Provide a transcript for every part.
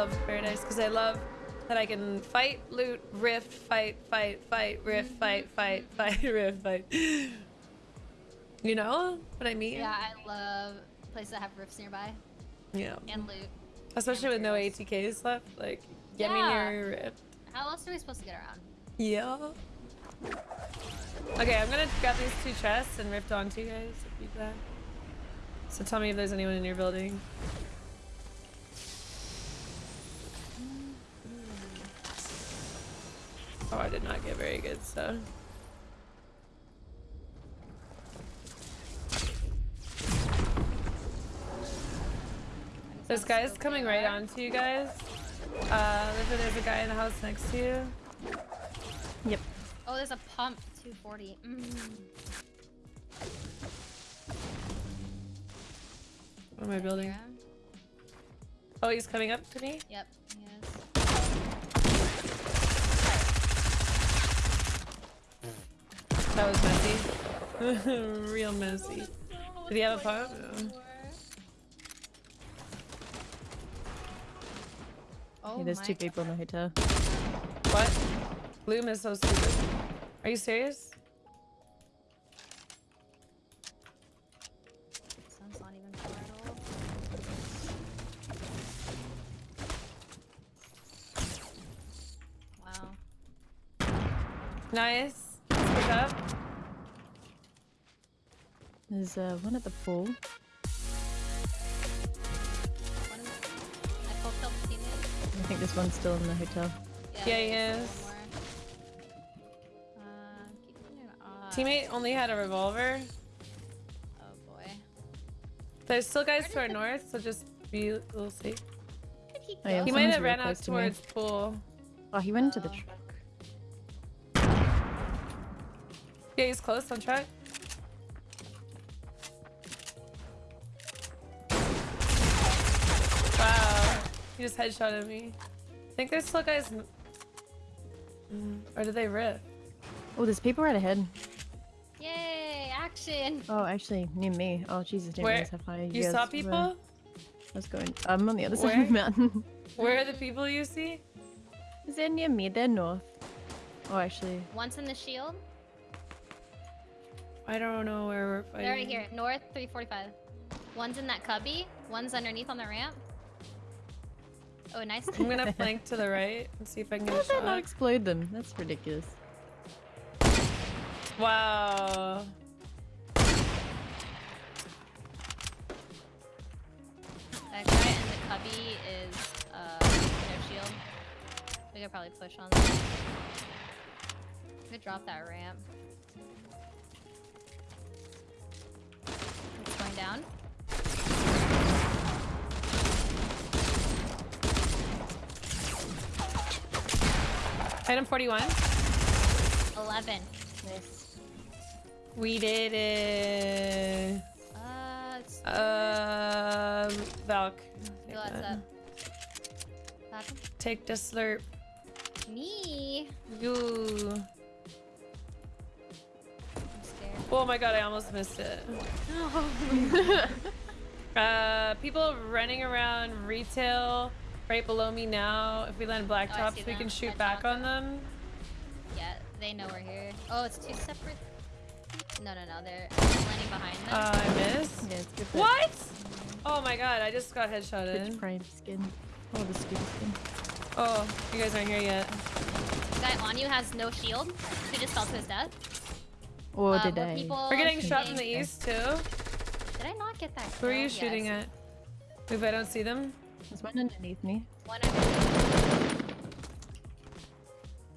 love Paradise because I love that I can fight, loot, rift, fight, fight, fight, rift, fight, fight, fight, rift, fight. You know what I mean? Yeah, I love places that have rifts nearby Yeah. and loot. Especially with no. ATKs left. Like, get me near your rift. How else are we supposed to get around? Yeah. Okay, I'm gonna grab these two chests and rift onto you guys if you can. So tell me if there's anyone in your building. Oh, I did not get very good stuff. There's guys coming right on to you guys. Uh, there's a- there's a guy in the house next to you. Yep. Oh, there's a pump 240. Mm. What am I building? Yeah. Oh, he's coming up to me? Yep, he is. That was messy. Real messy. Did he have a pump? No. Oh Yeah, there's my two people in the hotel. What? Bloom is so stupid. Are you serious? Sun's not even far at all. Wow. Nice. Up. There's uh, one at the pool. The... I the. Think this one's still in the hotel. Yeah, he is. Uh, keep an eye. Teammate only had a revolver. Oh boy. There's still guys to our north, so just be a little safe. Did he Oh, yeah. He might have ran out close to me. towards pool. Oh, he went into the Yeah, he's close on track. Wow. He just headshotted me. I think there's still guys. Mm, Or did they rip? Oh, there's people right ahead. Yay, action! Oh, actually, near me. Oh, Jesus, didn't Where- realize how far You guys saw were. people? I was going. I'm on the other side of the mountain. Where are the people you see? Is they're near me? They're north. Oh, actually. Once in the shield. I don't know where we're fighting. They're right here, north 345. One's in that cubby. One's underneath on the ramp. Oh, nice. I'm gonna flank to the right and see if I can How get a did that not explode them? That's ridiculous. Wow. That guy in the cubby is uh no shield. We could probably push on them. Could drop that ramp. It's going down. Item 41. 11. Nice. We did it. Uh, it's Um, Valk. who up? Take the slurp. Me. You. I'm scared. Oh my god, I almost missed it. uh, people running around retail right below me now. If we land Oh, blacktops, see we can shoot Headshot back on them. them. Yeah, they know we're here. Oh, it's two separate. No, no, no. They're landing behind them. Uh, I missed. Yeah, it's What? Oh my god, I just got Twitch headshotted. Prime skin. Oh, the stupid skin. Oh, you guys aren't here yet. the guy on you has no shield. He just fell to his death. Or Uh, did I? We're getting shot from the east too. Did I not get that? Who are kill? you shooting at? If I don't see them. There's one underneath me. One under.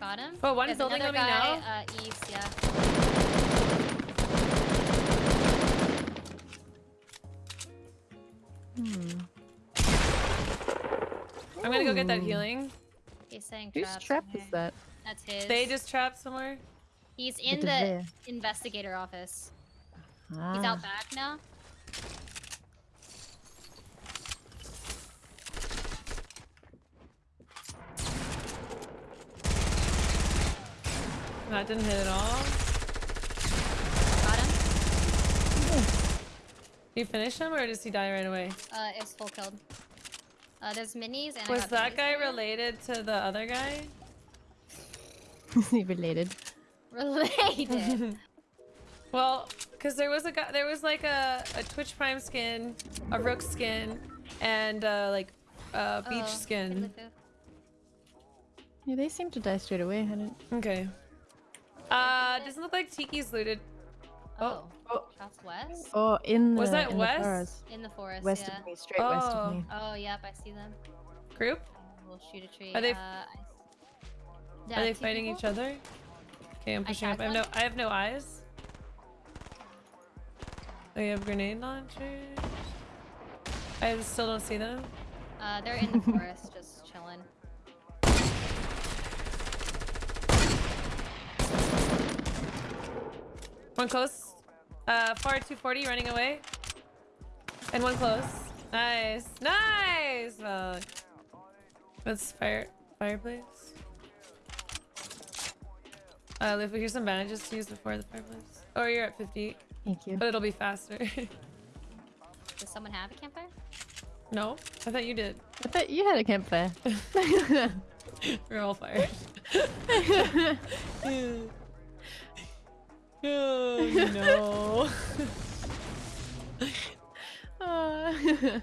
Got him. Oh, one There's building another on me guy, now. Uh, east, yeah. Hmm. I'm gonna go get that healing. He's saying Whose trap in is that? That's his. They just trapped somewhere. He's in the there. investigator office. Ah. He's out back now. That didn't hit at all. Got him. Did You finish him or does he die right away? Uh, it's full killed. Uh, there's minis and Was got that guy for you. related to the other guy? He Related. Related. Well, because there was a guy, there was like a, a Twitch Prime skin, a Rook skin, and uh, like a beach Oh, skin. Yeah, they seem to die straight away. I didn't. Okay. Uh, doesn't look like Tiki's looted. Oh. Oh. Shots west? Oh, in the Was that in west? The forest. In the forest, West yeah. of me, straight west Oh. of me. Oh, yep, I see them. Group? We'll shoot a tree. Are they- uh, I... Yeah, Are they fighting people. each other? Okay, I'm I pushing up. I have no. I have no eyes. They have grenade launchers. I still don't see them. Uh, they're in the forest, just chilling. One close. Uh, far 240 running away. And one close. Nice. Nice! Well, let's fire, fireplace. Uh, if we hear some bandages to use before the fireplace. Oh, you're at 50, Thank you. but it'll be faster. Does someone have a campfire? no? I thought you did. I thought you had a campfire. We're all fired. oh, no. oh.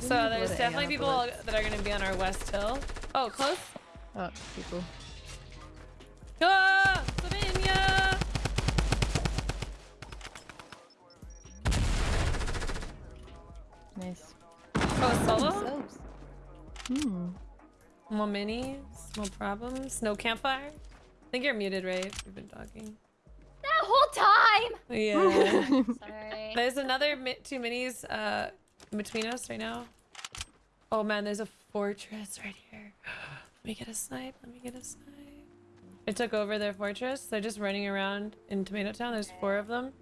So there's definitely people that are going to be on our west hill. Oh, close. Oh, people. Ah! Slovenia! Nice. Oh, solo? Soaps. Hmm. More minis, no problems, no campfire. I think you're muted, right? We've been talking. That whole time! Yeah. Sorry. there's another mi two minis uh, between us right now. Oh man, there's a fortress right here. Let me get a snipe. Let me get a snipe. I took over their fortress. They're just running around in Tomato Town. There's four of them.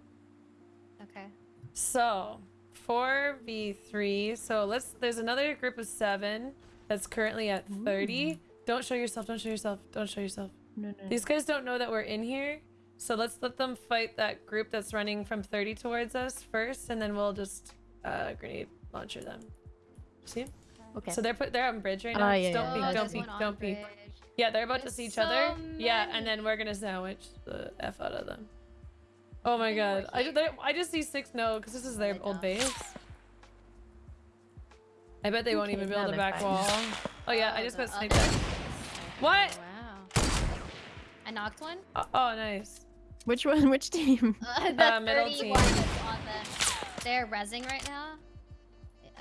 Okay. So, 4v3. So let's there's another group of 7 that's currently at 30. Don't show yourself. Don't show yourself. Don't show yourself. No, no. These guys don't know that we're in here. So let's let them fight that group that's running from 30 towards us first and then we'll just uh grenade launcher them. See? Okay. So they're put they're on bridge right now. Ah, Just yeah, don't yeah, peek. Oh, don't there's peek, don't peek. Bridge. Yeah, they're about to see each so other. Yeah, and then we're gonna sandwich the f out of them. Oh my They god, I just, I just see six no because this is their They old don't. base. I bet they won't even build a back fine. wall. Oh yeah, I Oh, just the got sniped other at. What? Wow. I knocked one. Oh, oh, nice. Which one? Which team? Uh, the Uh, middle team. on the... They're rezzing right now.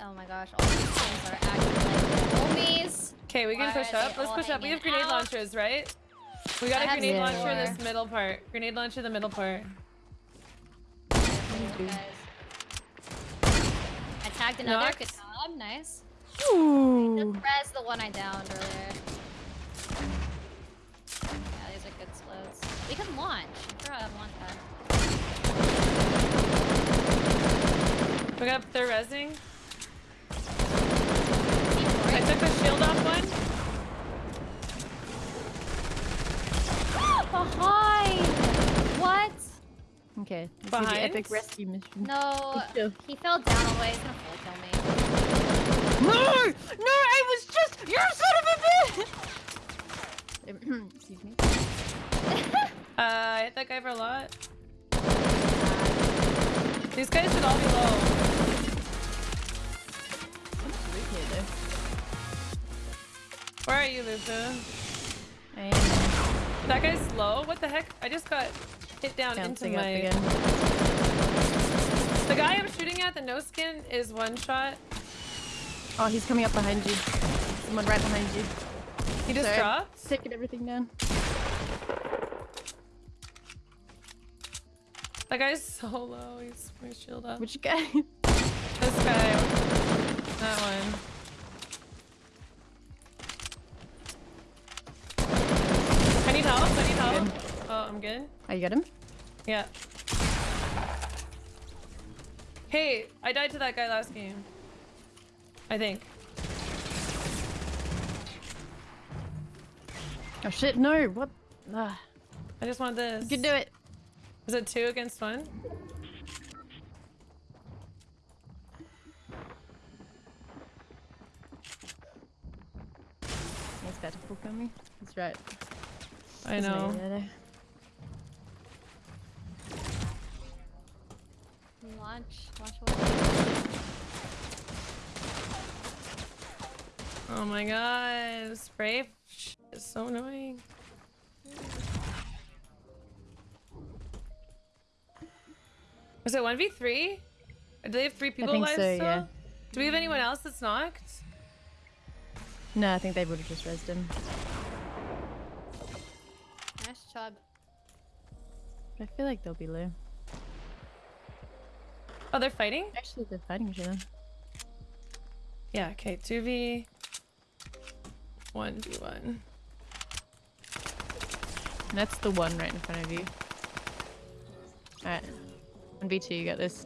Oh my gosh, all these teams are acting like homies. Okay, we can Why push up. Let's push up. We have grenade out? launchers, right? We got I a grenade launcher more. this middle part. Grenade launcher in the middle part. Careful, do. guys. I tagged another. Knocked. Good job. Nice. Ooh. Just res the one I downed earlier. Yeah, these are good slows. We can launch. Throw out launch pad. We got they're rezzing. Keep I took the shield off one. Behind! What? Okay. This is Behind? the epic rescue mission. No, he fell down all the way. He's gonna full kill me. No! No, I was just. You're son of a bitch! Excuse me. Uh, I hit that guy for a lot. These guys should all be low. Where are you, Luca? I am That guy's low? What the heck? I just got hit down bouncing into my... again. The guy I'm shooting at, the no skin, is one shot. Oh, he's coming up behind you. Someone right behind you. He just Sorry. dropped. Taking everything down. That guy's so low. He's my shield up. Which guy? This guy. That one. I'm good. Oh, you got him? Yeah. Hey, I died to that guy last game. I think. Oh shit, no, what? Ugh. I just wanted this. You can do it. Is it two against one? He's about to book on me. That's right. I know. Area. Launch. Launch away. Oh my god, spray is so annoying. Was it 1v3? Do they have three people think alive so, still? yeah. Do we have anyone else that's knocked? No, I think they would have just rezzed him. Nice chug. I feel like they'll be low. Oh, they're fighting? Actually, they're fighting each other. Yeah, okay, 2v. 1v1. That's the one right in front of you. Alright. 1v2, you got this.